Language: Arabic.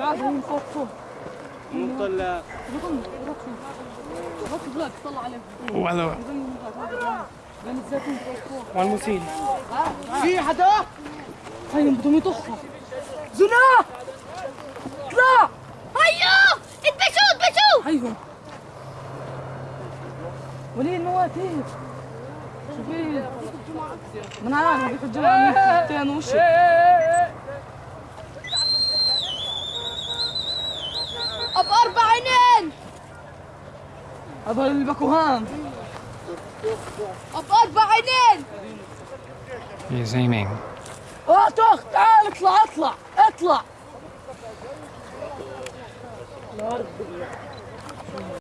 قاعد هون فوق فوق مطلع. بطن غطوا بلاد طلع عليهم وهذا بين الزيتون فوق فوق والمسيل في حدا هاي بدهم يطخوا زنا اطلع هيو اتبشوا اتبشوا هيهم ولي المواتير شوفي من عارف بيحجوا عن حتين وشي اب أربع عينين هذول اللي بكوهان اب أربع عينين He's aiming. آه طخ تعال اطلع اطلع اطلع.